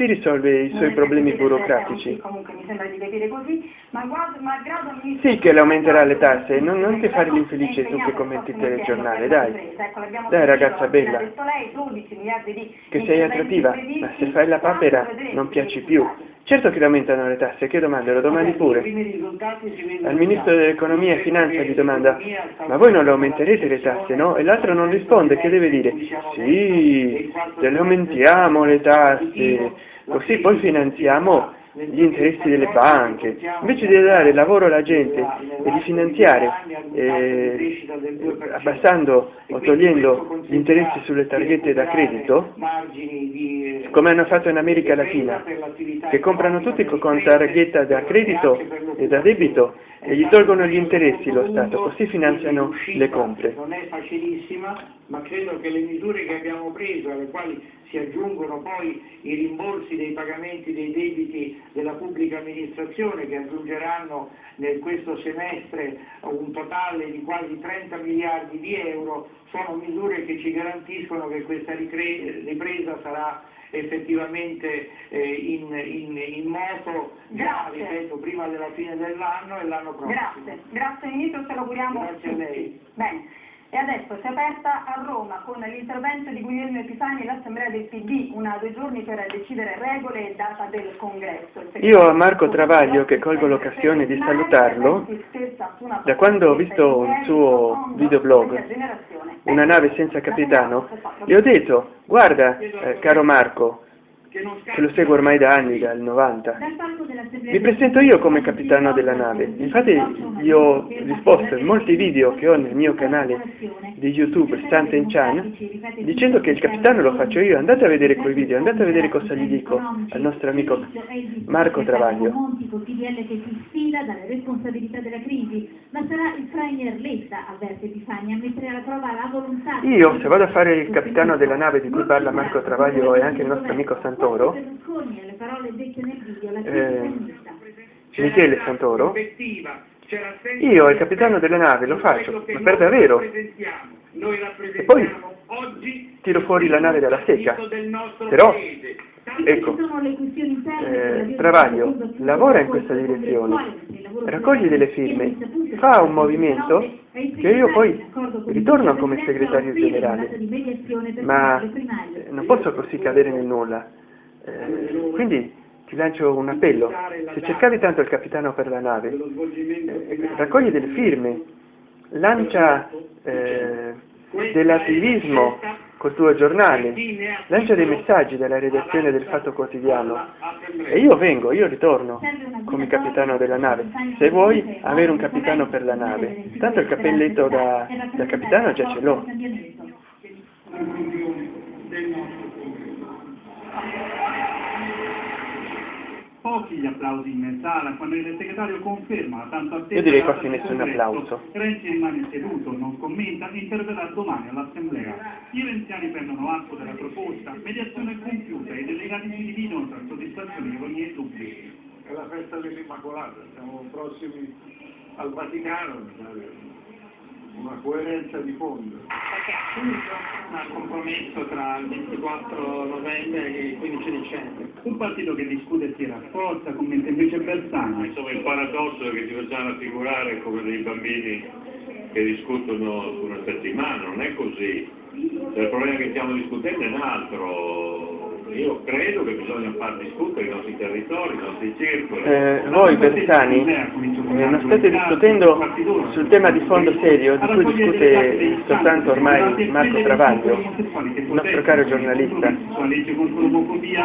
si risolve i suoi problemi burocratici. Comunque mi sembra di capire così, ma malgrado Sì che le aumenterà le tasse, non, non ti fare l'infelice tu che commenti il telegiornale, dai. Ecco, Dai ragazza bella. Che sei attrattiva, ma se fai la papera non piaci più. Certo che aumentano le tasse, che domanda? Lo domandi pure. Al ministro dell'economia e finanza gli domanda, ma voi non le aumenterete le tasse, no? E l'altro non risponde, che deve dire? Sì, te le aumentiamo le tasse, così poi finanziamo gli interessi delle banche, invece di dare lavoro alla gente e di finanziare eh, abbassando o togliendo gli interessi sulle targhette da credito, come hanno fatto in America Latina, che comprano tutti con targhetta da credito e da debito e gli tolgono gli interessi lo Stato, così finanziano le compre. Ma credo che le misure che abbiamo preso, alle quali si aggiungono poi i rimborsi dei pagamenti dei debiti della pubblica amministrazione che aggiungeranno nel questo semestre un totale di quasi 30 miliardi di euro, sono misure che ci garantiscono che questa ripresa sarà effettivamente eh, in, in, in, moto già, ripeto, prima della fine dell'anno e l'anno prossimo. Grazie, grazie Ministro, ce lo auguriamo Grazie a lei. Bene. E adesso si è aperta a Roma con l'intervento di Guglielmo Epifani all'Assemblea del PD, una due giorni per decidere regole e data del congresso. Io a Marco Travaglio, che colgo l'occasione di salutarlo, da quando ho visto un suo videoblog, Una nave senza capitano, gli ho detto, guarda eh, caro Marco, che lo seguo ormai da anni, dal 90. Mi presento io come capitano della nave, infatti gli ho risposto in molti video che ho nel mio canale di YouTube, Stanten Chan, dicendo che il capitano lo faccio io, andate a vedere quei video, andate a vedere cosa gli dico al nostro amico Marco Travaglio. Io, se vado a fare il capitano della nave di cui parla Marco Travaglio e anche il nostro amico Santoro, Santoro, eh, Michele Santoro, io, il capitano della nave, lo faccio, ma per davvero. E poi tiro fuori la nave dalla secca. Però, ecco, eh, Travaglio lavora in questa direzione, raccoglie delle firme, fa un movimento che io poi ritorno come segretario generale, ma non posso così cadere nel nulla. Eh, quindi ti lancio un appello, se cercavi tanto il capitano per la nave, eh, raccogli delle firme, lancia eh, dell'attivismo col tuo giornale, lancia dei messaggi dalla redazione del Fatto Quotidiano. e io vengo, io ritorno come capitano della nave, se vuoi avere un capitano per la nave, tanto il cappelletto da, da capitano già ce l'ho. Pochi gli applausi in sala quando il segretario conferma la tanto attesa Io direi quasi nessun applauso. Renzi rimane seduto, non commenta e interverrà domani all'Assemblea. I renziani prendono atto della proposta, mediazione compiuta e i delegati si dividono tra soddisfazione, ironia e dubbi. È la festa dell'Immacolata, siamo prossimi al Vaticano, una coerenza di fondo. Perché appunto un compromesso tra il 24 novembre e il 15 dicembre. Un partito che discute e si rafforza, commenta invece Bersani. Insomma il paradosso è che ci facciamo figurare come dei bambini che discutono su una settimana, non è così. Cioè, il problema che stiamo discutendo è un altro. Io credo che bisogna far discutere i nostri territori, i nostri circoli. Eh, voi Bersani eh, non state discutendo sul tema di fondo serio di cui discute soltanto ormai Marco Travaglio, il nostro caro giornalista,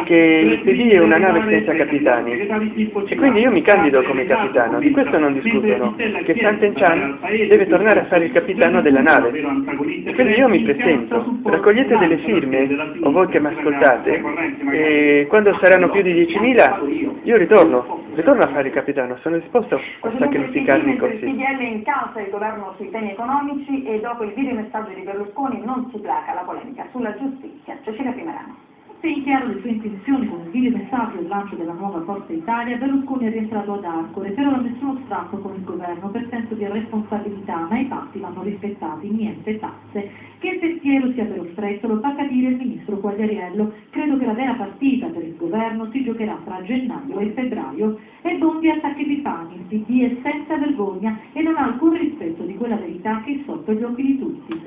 che il PD è una nave senza capitani e quindi io mi candido come capitano, di questo non discutono, che Santen Chan deve tornare a fare il capitano della nave e quindi io mi presento, raccogliete delle firme o voi che mi ascoltate e quando saranno più di 10.000 io ritorno, ritorno a fare il capitano, sono disposto a sacrificarmi Il così. PDL in causa il governo sui temi economici e dopo il video messaggio di Berlusconi non si placa la polemica sulla giustizia. Cecilia Primerano. Se in chiaro le sue intenzioni con un video messaggio del lancio della nuova Forza Italia, Berlusconi è rientrato ad Arcore, però nessuno strappo con il governo per senso di responsabilità, ma i patti vanno rispettati, niente tasse. Che il pensiero sia però stretto lo fa capire il ministro Quagliariello. Credo che la vera partita per il governo si giocherà tra gennaio e febbraio. E Bondi attacca Epifani, il PD è senza vergogna e non ha alcun rispetto di quella verità che è sotto gli occhi di tutti.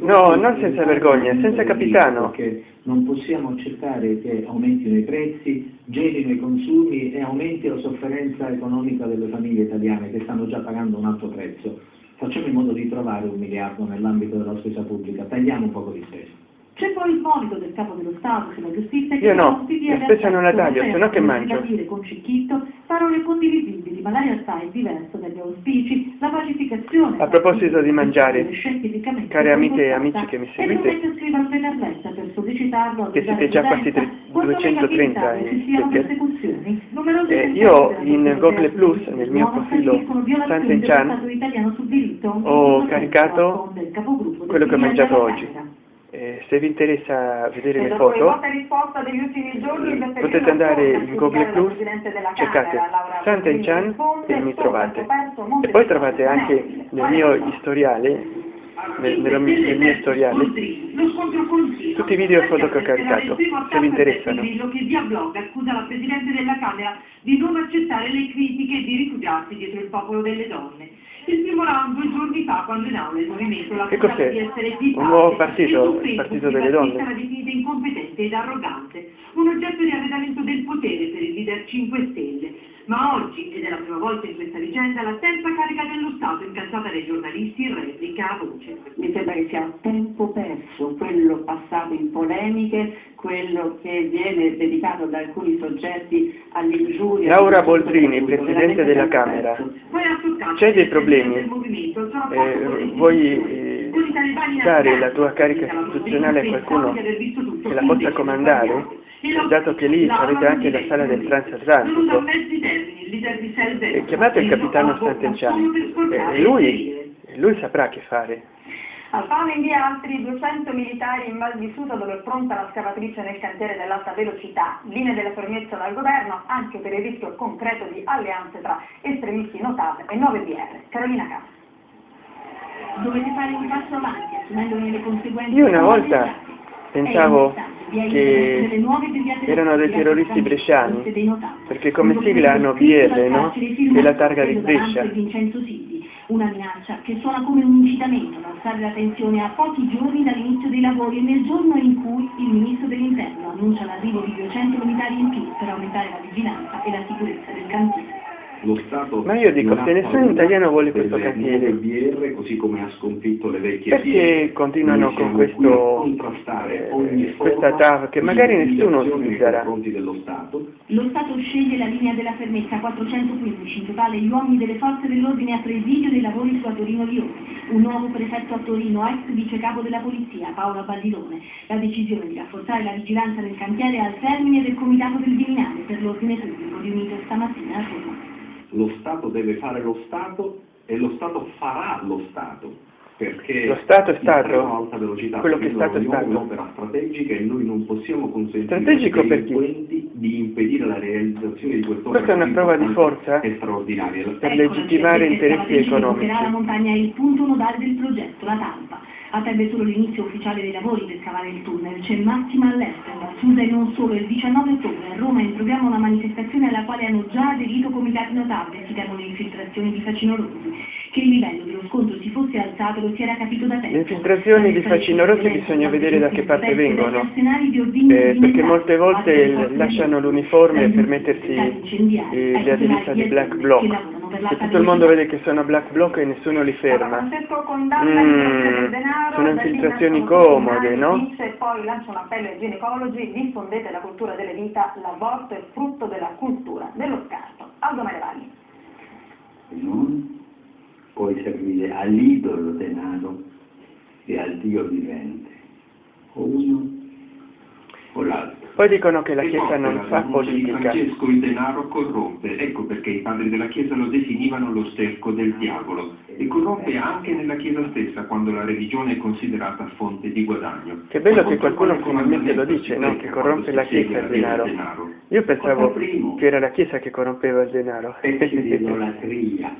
No, non senza vergogna, senza capitano. Perché non possiamo accettare che aumentino i prezzi, gelino i consumi e aumenti la sofferenza economica delle famiglie italiane che stanno già pagando un alto prezzo. Facciamo in modo di trovare un miliardo nell'ambito della spesa pubblica, tagliamo un poco di spesa. C'è poi il monito del capo dello Stato sulla giustizia che Io no, la spesa non la taglio, se no che mangio. dire con Cicchitto parole condivisibili, ma la realtà è diversa dagli auspici, la pacificazione... A proposito di mangiare, care amiche e amici che mi seguite, che siete già quasi 230 in eh, io in Google Plus, nel mio profilo Santen Chan, ho caricato quello che ho mangiato oggi. Se vi interessa vedere le foto potete andare in Google Plus, cercate Santa e Chan e mi trovate. E poi trovate anche nel mio storiale, nel, nel, nel storiale, tutti i video e foto che ho caricato, se vi interessano. che via blog accusa la Presidente della Camera di non accettare le critiche e di rifugiarsi dietro il popolo delle donne il primo round due giorni fa quando in aula il movimento accusato di essere Un nuovo partito, il partito delle donne. Era definita incompetente ed arrogante, un oggetto di arredamento del potere per il leader 5 Stelle. Ma oggi, ed è la prima volta in questa vicenda, la terza carica dello Stato incalzata dai giornalisti replica a voce. Mi sembra che sia tempo perso quello passato in polemiche, quello che viene dedicato da alcuni soggetti all'ingiuria. Laura Boldrini, Presidente della Camera, c'è dei problemi? Eh, vuoi eh, dare la tua carica istituzionale a qualcuno che la possa comandare? Dato che lì avete anche la sala del transatlantico. E chiamate il capitano Sant'Enciano e lui, lui saprà che fare. Alfano invia altri 200 militari in Val di Susa dove è pronta la scavatrice nel cantiere dell'alta velocità, linee della fermezza dal governo anche per il rischio concreto di alleanze tra estremisti notate e 9 BR. Carolina Cassa. Dovete fare un passo avanti assumendone le conseguenze. Io una volta pensavo che erano dei terroristi bresciani, perché come sigla hanno BR, no? È la targa di Brescia. Una minaccia che suona come un incitamento ad alzare la tensione a pochi giorni dall'inizio dei lavori e nel giorno in cui il Ministro dell'Interno annuncia l'arrivo di 200 militari in più per aumentare la vigilanza e la sicurezza del cantiere. Lo Stato Ma io dico, se nessun italiano vuole questo cantiere, BR, così come ha sconfitto le vecchie perché continuano con questo, eh, questa TAV che magari nessuno utilizzerà? Lo Stato sceglie la linea della fermezza 415, in totale gli uomini delle forze dell'ordine a presidio dei lavori su a Torino-Lione, un nuovo prefetto a Torino, ex vicecapo della polizia, Paola Baldilone, la decisione di rafforzare la vigilanza del cantiere al termine del comitato del Viminale per l'ordine pubblico riunito stamattina a Roma lo Stato deve fare lo Stato e lo Stato farà lo Stato. Perché lo Stato è stato alta velocità quello che è stato è stato. un'opera strategica e noi non possiamo consentire Strategico ai delinquenti di impedire la realizzazione di quest'opera Questa è una prova di forza straordinaria. per legittimare interessi economici. La montagna è il punto nodale del progetto, la talpa. Attende solo l'inizio ufficiale dei lavori per scavare il tunnel. C'è massima all'estero, a Susa e non solo. Il 19 ottobre a Roma è in programma una manifestazione alla quale hanno già aderito comitati notabili. Si le infiltrazioni di facinorosi. Che il livello dello scontro si fosse alzato lo si era capito da tempo. Le infiltrazioni di facinorosi bisogna vedere da che parte vengono. Eh, perché molte volte lasciano l'uniforme per mettersi eh, le divisa di black bloc. E tutto il mondo vede che sono black bloc e nessuno li ferma. Mm, sono infiltrazioni comode, no? E poi lancia un appello ai ginecologi, diffondete la cultura delle vita, l'aborto è frutto della cultura dello scarto. Aldo Marevalli. Non puoi servire all'idolo denaro e al Dio vivente, o uno. Poi dicono che la Chiesa non fa politica. Francesco il denaro corrompe, ecco perché i padri della Chiesa lo definivano lo sterco del diavolo e corrompe anche nella Chiesa stessa quando la religione è considerata fonte di guadagno. Che bello che qualcuno finalmente lo dice, no? Che corrompe la Chiesa il denaro. Io pensavo che era la Chiesa che corrompeva il denaro. Di idolatria.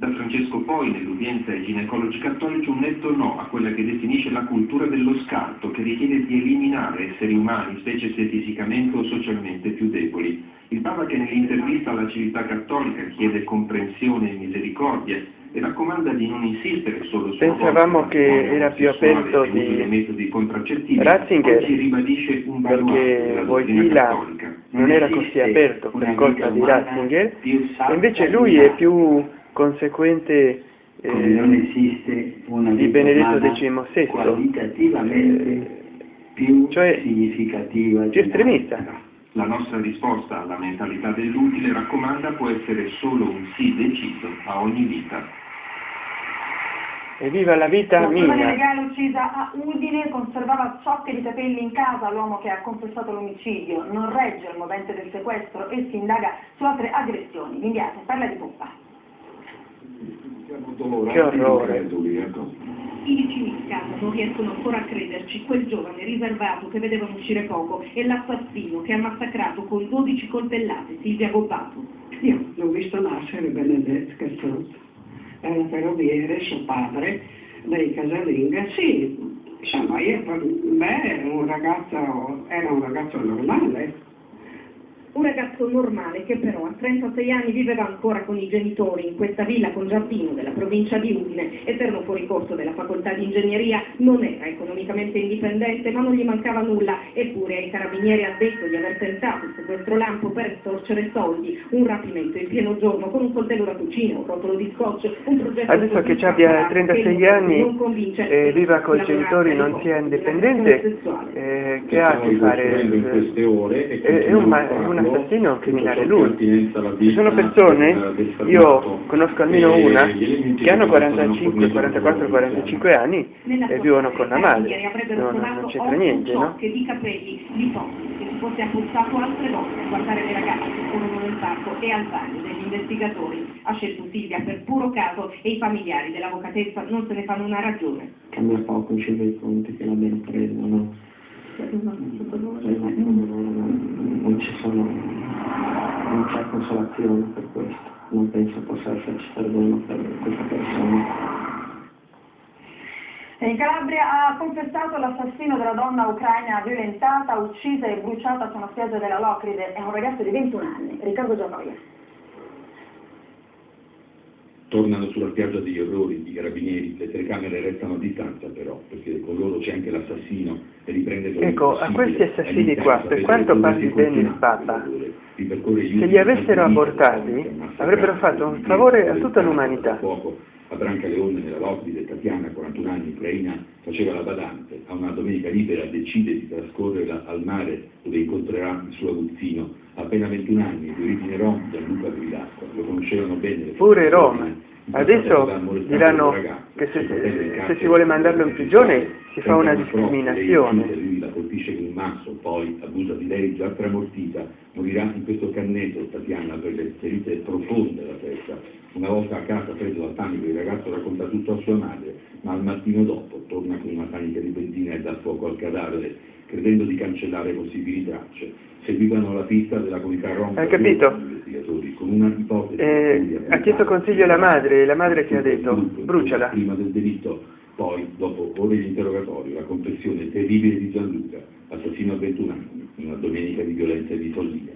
Da Francesco poi, nell'udienza ai ginecologi cattolici, un netto no a quella che definisce la cultura dello scarto, che richiede di eliminare esseri umani, specie se fisicamente o socialmente più deboli. Il Papa che nell'intervista alla civiltà cattolica chiede comprensione e misericordia e raccomanda di non insistere solo su Pensavamo che era più aperto di metodi contraccettivi, Ratzinger, oggi ribadisce un perché baluardo Wojtyla non era così aperto per colpa di Ratzinger, invece lui è più conseguente come non eh, esiste una di Benedetto XVI, qualitativamente eh, più cioè significativa più estremista. La nostra risposta alla mentalità dell'utile raccomanda può essere solo un sì deciso a ogni vita. Evviva la vita La mia! legale uccisa a Udine conservava ciocche di capelli in casa l'uomo che ha confessato l'omicidio. Non regge il movente del sequestro e si indaga su altre aggressioni. L'inviata parla di pompa. Che orrore! I vicini di casa non riescono ancora a crederci, quel giovane riservato che vedevano uscire poco e l'assassino che ha massacrato con 12 coltellate Silvia Gobbato. Io l'ho visto nascere Benedetto Castruzzo, era ferroviere, suo padre, dei casalinga, sì, insomma io per me era un ragazzo, era un ragazzo normale. Un ragazzo normale che però 36 anni viveva ancora con i genitori in questa villa con giardino della provincia di Udine, eterno fuoricorso della facoltà di ingegneria, non era economicamente indipendente ma non gli mancava nulla, eppure ai carabinieri ha detto di aver tentato il sequestro lampo per estorcere soldi, un rapimento in pieno giorno con un coltello da cucina, un rotolo di scotch, un progetto Adesso che abbia 36 anni e viva con i genitori non sia indipendente, eh, che ha a che fare? in queste ore e È, un, è un assassino, criminale lui. Ci sono persone, io conosco almeno una, che hanno 45, 44, 45 anni e vivono con la madre. No, no, non c'entra niente, no? Che di capelli di foto che si fosse appuzzato altre volte a guardare le ragazze che corrono nel parco e al bagno degli investigatori. Ha scelto Silvia per puro caso e i familiari dell'avvocatessa non se ne fanno una ragione. Cambia poco in cima ai conti che l'abbiano preso, no? Non ci sono, non c'è consolazione per questo, non penso possa esserci perdono per questa persona. In Calabria ha confessato l'assassino della donna ucraina violentata, uccisa e bruciata su una spiaggia della Locride. È un ragazzo di 21 anni, Riccardo Giannoia. Tornano sulla spiaggia degli orrori i carabinieri, le telecamere restano a distanza però, perché con loro c'è anche l'assassino e riprende per Ecco, a questi assassini qua, per quanto parli bene il Papa, se li avessero abortati, avrebbero fatto un favore a tutta l'umanità. A Brancaleone, nella Locride, Tatiana, 41 anni, ucraina, faceva la badante. A una domenica libera decide di trascorrerla al mare dove incontrerà il suo aguzzino. Appena 21 anni, di origine rom, Gianluca Gridacqua. Lo conoscevano bene. Pure dell'ordine. Adesso diranno che se, se si vuole mandarlo in prigione si fa una discriminazione. Un masso, poi abusa di lei già tramortita, morirà in questo cannetto Tatiana per le ferite profonde alla testa. Una volta a casa preso dal panico il ragazzo racconta tutto a sua madre, ma al mattino dopo torna con una panica di benzina e dà fuoco al cadavere, credendo di cancellare possibili tracce. Seguivano la pista della comunità rom. Hai capito? con una ipotesi Eh, ha chiesto consiglio alla madre e la madre che ha detto bruciala. Prima del delitto, poi, dopo ore di interrogatorio, la confessione terribile di Gianluca, assassino a 21 anni, una domenica di violenza e di follia.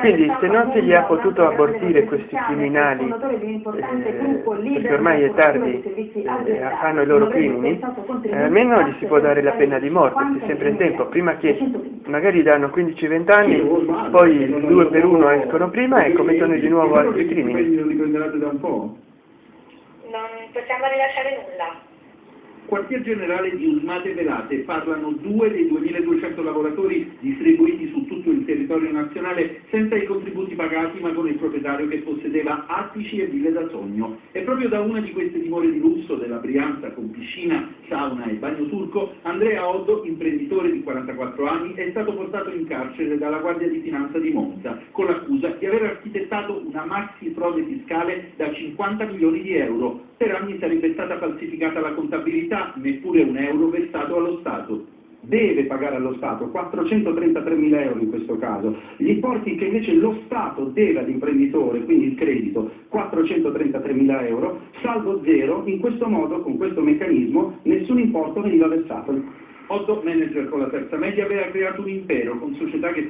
Quindi se non si gli ha potuto abortire questi criminali, eh, perché ormai è tardi, eh, fanno i loro crimini, eh, almeno gli si può dare la pena di morte, c'è sempre in tempo, prima che magari danno 15-20 anni, poi due per uno escono prima e commettono di nuovo altri crimini. Lo riprenderete da un po'? Non possiamo rilasciare nulla. Quartier generale di Usmate Velate parlano due dei 2200 lavoratori distribuiti su tutto il territorio nazionale senza i contributi pagati ma con il proprietario che possedeva attici e ville da sogno. E proprio da una di queste dimore di lusso della Brianza con piscina, sauna e bagno turco, Andrea Oddo, imprenditore di 44 anni, è stato portato in carcere dalla Guardia di Finanza di Monza con l'accusa di aver architettato una maxi frode fiscale da 50 milioni di euro. Per anni sarebbe stata falsificata la contabilità, neppure un euro versato allo Stato. Deve pagare allo Stato 433 mila euro in questo caso, gli importi che invece lo Stato deve all'imprenditore, quindi il credito, 433 mila euro, salvo zero, in questo modo, con questo meccanismo, nessun importo veniva versato. Otto manager con la terza media aveva creato un impero con società che